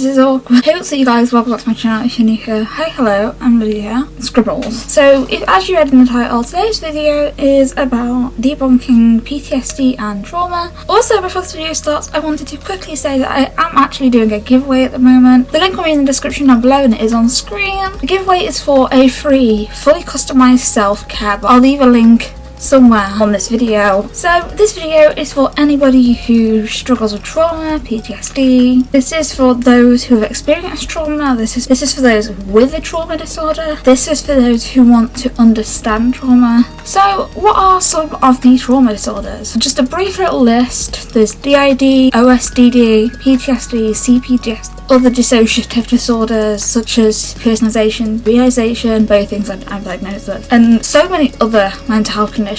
This is awkward. Hey, what's up you guys? Welcome back to my channel if you're new here. Hi, hello, I'm Lydia. Scribbles. So, if, as you read in the title, today's video is about debunking PTSD and trauma. Also, before this video starts, I wanted to quickly say that I am actually doing a giveaway at the moment. The link will be in the description down below and it is on screen. The giveaway is for a free, fully customized self-care. I'll leave a link somewhere on this video. So this video is for anybody who struggles with trauma, PTSD. This is for those who have experienced trauma. This is this is for those with a trauma disorder. This is for those who want to understand trauma. So what are some of the trauma disorders? Just a brief little list. There's DID, OSDD, PTSD, CPTSD, other dissociative disorders such as personalization, realization, both things I'm, I'm diagnosed with, and so many other mental health conditions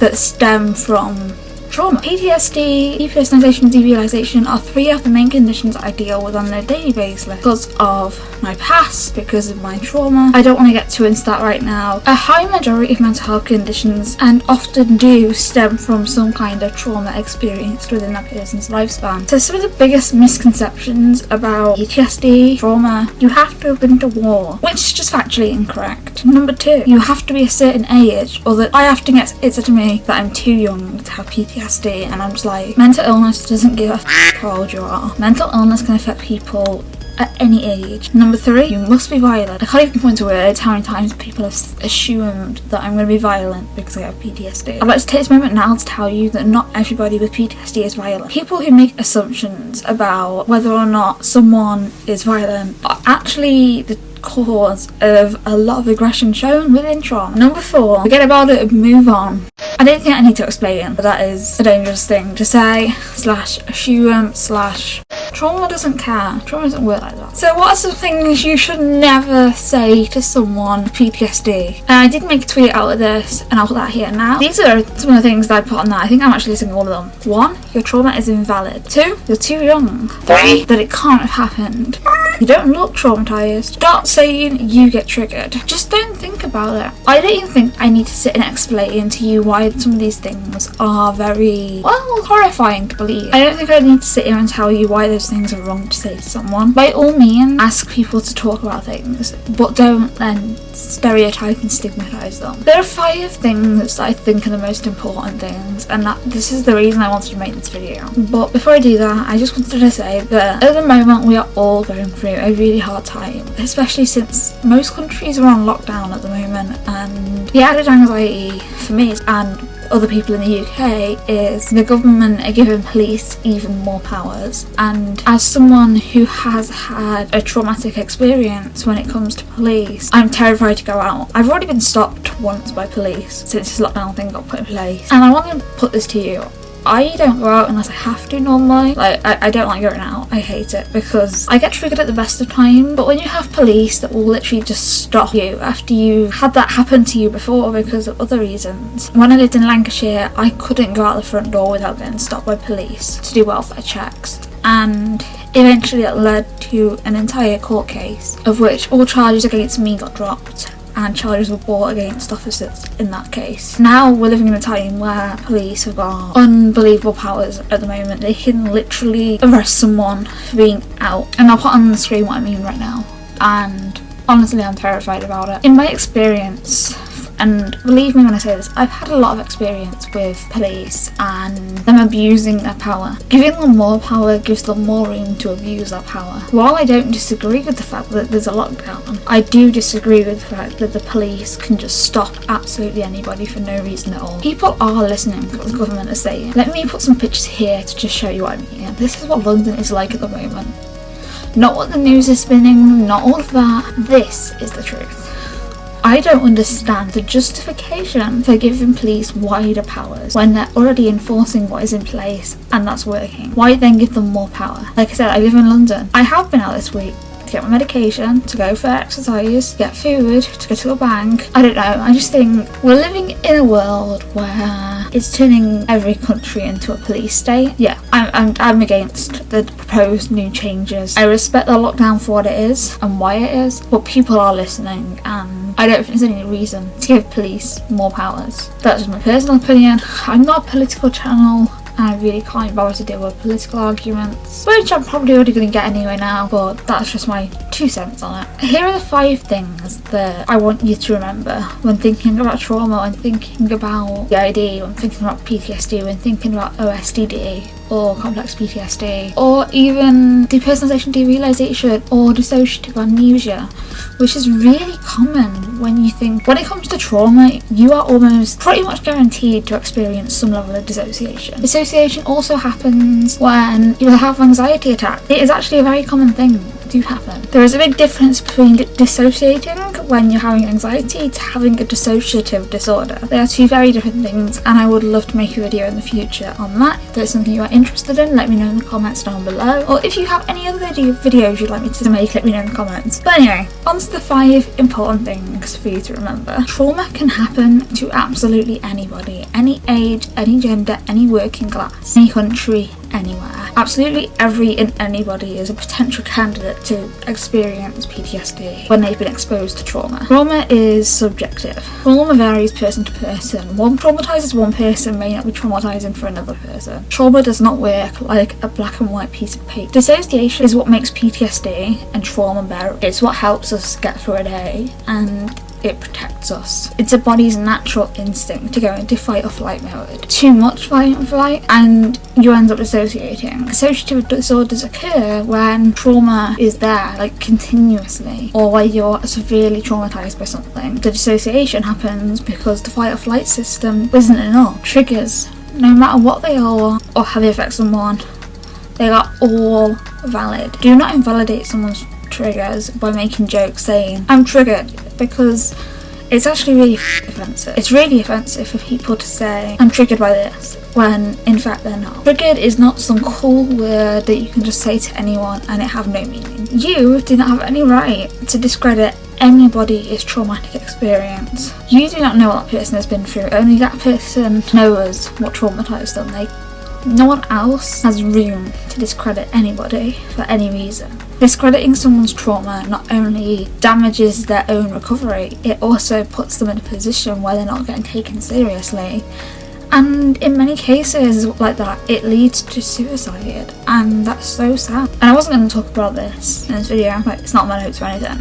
that stem from trauma. PTSD, depersonalization derealization are three of the main conditions I deal with on a daily basis because of my past, because of my trauma. I don't want to get too into that right now. A high majority of mental health conditions and often do stem from some kind of trauma experienced within that person's lifespan. So some of the biggest misconceptions about PTSD, trauma, you have to have been to war, which is just factually incorrect. Number two, you have to be a certain age or that I to get it said to me that I'm too young to have PTSD And I'm just like, mental illness doesn't give a f how old you are. Mental illness can affect people at any age. Number three, you must be violent. I can't even point to words how many times people have assumed that I'm going to be violent because I have PTSD. I'd like to take this moment now to tell you that not everybody with PTSD is violent. People who make assumptions about whether or not someone is violent are actually the cause of a lot of aggression shown within trauma. Number four, forget about it and move on. I don't think I need to explain, but that is a dangerous thing to say, slash assume, slash trauma doesn't care. Trauma doesn't work like that. So what are some things you should never say to someone with PTSD? And I did make a tweet out of this and I'll put that here now. These are some of the things that I put on that. I think I'm actually listing all of them. One, your trauma is invalid. Two, you're too young. Three, that it can't have happened. You don't look traumatized. Stop saying you get triggered. Just don't think about it. I don't even think I need to sit and explain to you why some of these things are very, well, horrifying to believe. I don't think I need to sit here and tell you why those things are wrong to say to someone. By all means, ask people to talk about things, but don't then stereotype and stigmatize them. There are five things that I think are the most important things, and that this is the reason I wanted to make this video. But before I do that, I just wanted to say that at the moment we are all going through a really hard time, especially since most countries are on lockdown at the moment, and the added anxiety for me and other people in the UK is the government are giving police even more powers. And as someone who has had a traumatic experience when it comes to police I'm terrified to go out. I've already been stopped once by police since this lockdown thing got put in place. And I want to put this to you I don't go out unless I have to normally. Like, I, I don't like going out. I hate it because I get triggered at the best of time. But when you have police that will literally just stop you after you had that happen to you before because of other reasons. When I lived in Lancashire, I couldn't go out the front door without getting stopped by police to do welfare checks. And eventually it led to an entire court case of which all charges against me got dropped and charges were brought against officers in that case. Now we're living in a time where police have got unbelievable powers at the moment. They can literally arrest someone for being out. And I'll put on the screen what I mean right now. And honestly I'm terrified about it. In my experience and believe me when I say this, I've had a lot of experience with police and them abusing their power. Giving them more power gives them more room to abuse that power. While I don't disagree with the fact that there's a lockdown, I do disagree with the fact that the police can just stop absolutely anybody for no reason at all. People are listening to what the government is saying. Let me put some pictures here to just show you what I mean. This is what London is like at the moment. Not what the news is spinning, not all of that. This is the truth. I don't understand the justification for giving police wider powers when they're already enforcing what is in place and that's working. Why then give them more power? Like I said, I live in London. I have been out this week to get my medication, to go for exercise, get food, to go to a bank. I don't know, I just think we're living in a world where it's turning every country into a police state. Yeah, I'm, I'm, I'm against the proposed new changes. I respect the lockdown for what it is and why it is, but people are listening and I don't think there's any reason to give police more powers. That's just my personal opinion. I'm not a political channel. and I really can't bother to deal with political arguments, which I'm probably already going to get anyway now, but that's just my two cents on it. Here are the five things that I want you to remember when thinking about trauma, when thinking about DID, when thinking about PTSD, when thinking about OSDD, or complex PTSD, or even depersonalization derealization or dissociative amnesia, which is really common when you think when it comes to trauma, you are almost pretty much guaranteed to experience some level of dissociation. Dissociation also happens when you have anxiety attacks It is actually a very common thing do happen. There is a big difference between dissociating when you're having anxiety to having a dissociative disorder. They are two very different things and I would love to make a video in the future on that. If there's something you are interested in, let me know in the comments down below. Or if you have any other video videos you'd like me to make, let me know in the comments. But anyway, on to the five important things for you to remember. Trauma can happen to absolutely anybody, any age, any gender, any working class, any country, anywhere. Absolutely every and anybody is a potential candidate to experience PTSD when they've been exposed to trauma. Trauma is subjective. Trauma varies person to person. One traumatizes one person may not be traumatizing for another person. Trauma does not work like a black and white piece of paper. Dissociation is what makes PTSD and trauma bearable. It's what helps us get through a day and it protects us. It's a body's natural instinct to go into fight or flight mode. Too much fight or flight and you end up dissociating. Dissociative disorders occur when trauma is there like continuously or when you're severely traumatized by something. The dissociation happens because the fight or flight system isn't enough. Triggers, no matter what they are or how they affect someone, they are all valid. Do not invalidate someone's triggers by making jokes saying I'm triggered because it's actually really offensive. It's really offensive for people to say I'm triggered by this when in fact they're not. Triggered is not some cool word that you can just say to anyone and it have no meaning. You do not have any right to discredit anybody's traumatic experience. You do not know what that person has been through, only that person knows what traumatized them. They no one else has room to discredit anybody for any reason. Discrediting someone's trauma not only damages their own recovery, it also puts them in a position where they're not getting taken seriously. And in many cases like that, it leads to suicide, and that's so sad. And I wasn't going to talk about this in this video, like it's not my notes or anything,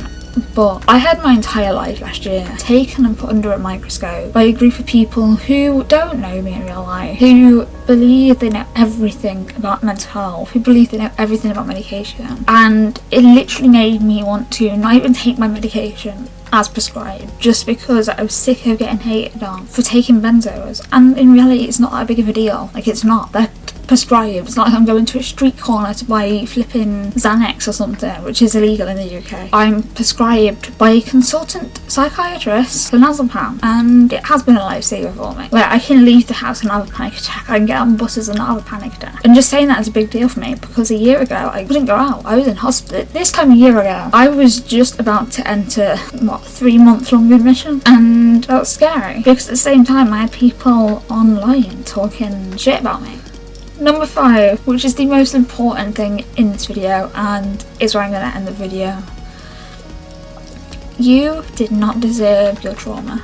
but I had my entire life last year taken and put under a microscope by a group of people who don't know me in real life, who believe they know everything about mental health, who believe they know everything about medication. And it literally made me want to not even take my medication as prescribed just because I was sick of getting hated on for taking benzos. And in reality it's not that big of a deal. Like it's not. They're prescribed. It's like I'm going to a street corner to buy flipping Xanax or something, which is illegal in the UK. I'm prescribed by a consultant psychiatrist clonazepam, and it has been a lifesaver for me. Where I can leave the house and have a panic attack, I can get on buses and have a panic attack. And just saying that is a big deal for me because a year ago I couldn't go out. I was in hospital. This time a year ago, I was just about to enter, what, three month long admission, and that's scary because at the same time I had people online talking shit about me. Number five, which is the most important thing in this video and is where I'm going to end the video. You did not deserve your trauma.